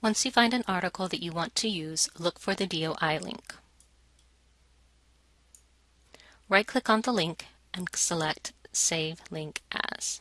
Once you find an article that you want to use, look for the DOI link. Right-click on the link and select Save Link As.